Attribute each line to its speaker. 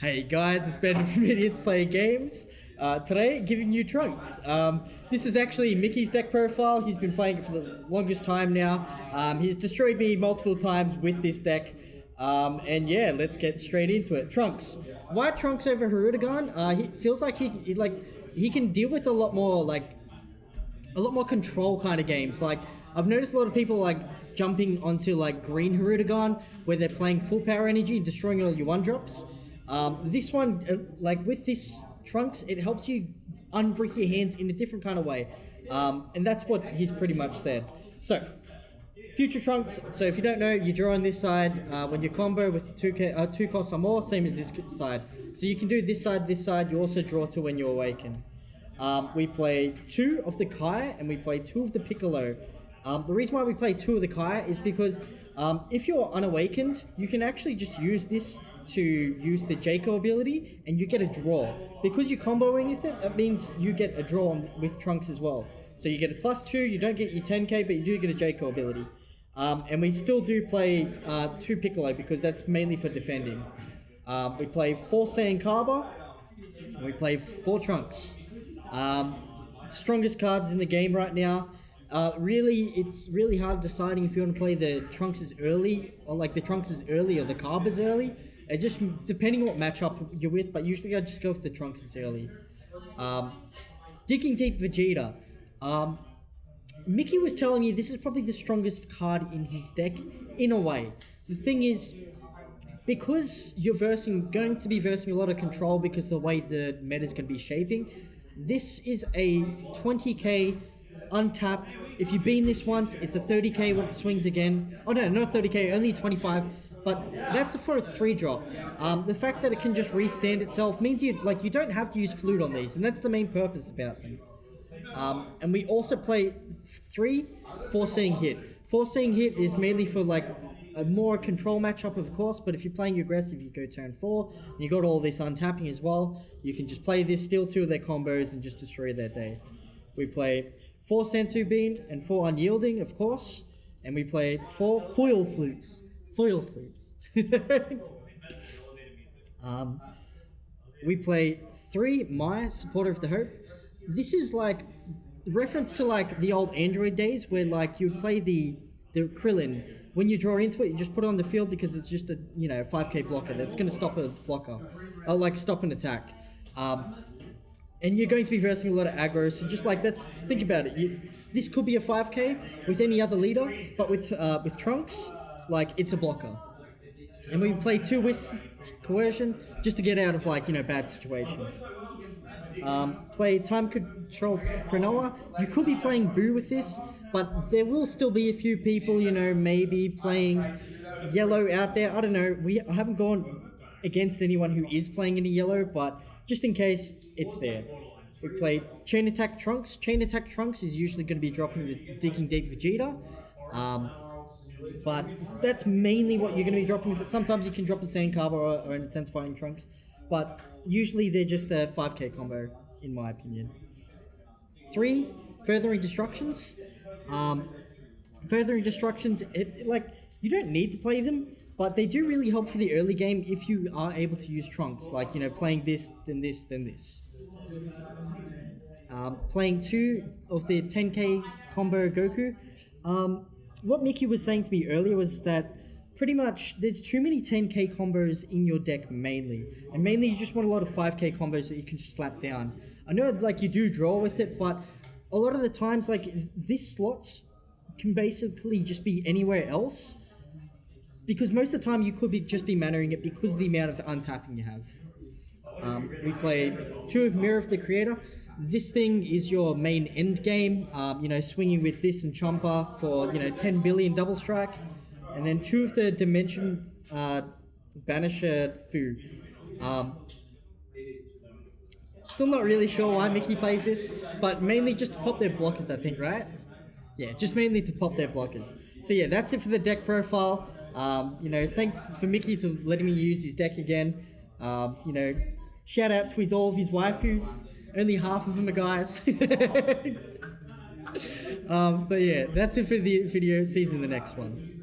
Speaker 1: Hey guys, it's Ben from Idiots Play Games. Uh, today, giving you Trunks. Um, this is actually Mickey's deck profile. He's been playing it for the longest time now. Um, he's destroyed me multiple times with this deck. Um, and yeah, let's get straight into it. Trunks. Why Trunks over Hirudegarn? Uh, he feels like he, he like he can deal with a lot more like a lot more control kind of games. Like I've noticed a lot of people like jumping onto like green Hirudegarn where they're playing full power energy and destroying all your one drops. Um, this one, uh, like with this trunks, it helps you unbrick your hands in a different kind of way, um, and that's what he's pretty much said. So, future trunks. So if you don't know, you draw on this side uh, when you combo with two uh, two costs or more, same as this side. So you can do this side, this side. You also draw to when you awaken. Um, we play two of the Kai and we play two of the Piccolo. Um, the reason why we play two of the Kaya is because um, if you're unawakened, you can actually just use this to use the Jaco ability and you get a draw. Because you're comboing with it, that means you get a draw with Trunks as well. So you get a plus two, you don't get your 10k, but you do get a Jaco ability. Um, and we still do play uh, two Piccolo because that's mainly for defending. Um, we play four Saiyan Cabba, and we play four Trunks. Um, strongest cards in the game right now. Uh, really, it's really hard deciding if you want to play the Trunks as early, or like the Trunks as early or the Cabbas early. It just depending what matchup you're with, but usually I just go with the Trunks as early. Um, Digging Deep Vegeta. Um, Mickey was telling me this is probably the strongest card in his deck, in a way. The thing is, because you're versing, going to be versing a lot of control because the way the meta is going to be shaping, this is a 20k untap. If you beam this once, it's a 30k when it swings again. Oh no, not 30k, only 25. But that's for a three drop. Um, the fact that it can just restand itself means you like you don't have to use flute on these, and that's the main purpose about them. Um, and we also play three foreseeing hit. Foreseeing hit is mainly for like a more control matchup, of course, but if you're playing aggressive, you go turn four, and you got all this untapping as well. You can just play this, steal two of their combos, and just destroy their day. We play four Senzu Bean and four Unyielding, of course, and we play four Foil Flutes. Foil Flutes. um, we play three Mai, Supporter of the Hope. This is like reference to like the old Android days where like you would play the the Krillin. When you draw into it, you just put it on the field because it's just a you know 5k blocker that's going to stop a blocker, or like stop an attack. Um, and you're going to be versing a lot of aggro. So just like that's think about it. You, this could be a 5k with any other leader, but with uh, with Trunks, like it's a blocker. And we play two Wisp coercion just to get out of like you know bad situations. Um, play time control Chronoa. You could be playing Boo with this, but there will still be a few people, you know, maybe playing yellow out there. I don't know. We I haven't gone against anyone who is playing any yellow, but just in case, it's there. We play Chain Attack Trunks. Chain Attack Trunks is usually going to be dropping the Digging Deep Vegeta. Um, but that's mainly what you're going to be dropping. Sometimes you can drop the Cabba or, or an Intensifying Trunks. But usually they're just a 5k combo, in my opinion. Three, Furthering Destructions. Um, furthering Destructions, it, like, you don't need to play them, but they do really help for the early game if you are able to use Trunks. Like, you know, playing this, then this, then this. Um, playing two of the 10k combo Goku. Um, what Mickey was saying to me earlier was that pretty much there's too many 10k combos in your deck mainly and mainly you just want a lot of 5k combos that you can just slap down i know like you do draw with it but a lot of the times like this slots can basically just be anywhere else because most of the time you could be just be mannering it because of the amount of untapping you have um, we play two of mirror of the creator this thing is your main end game um, you know swinging with this and chomper for you know 10 billion double strike and then two of the Dimension uh, Banisher Fu. Um, still not really sure why Mickey plays this, but mainly just to pop their blockers, I think, right? Yeah, just mainly to pop their blockers. So yeah, that's it for the deck profile. Um, you know, thanks for Mickey to letting me use his deck again. Um, you know, shout out to his all of his waifus. Only half of them are guys. um, but yeah, that's it for the video. See you in the next one.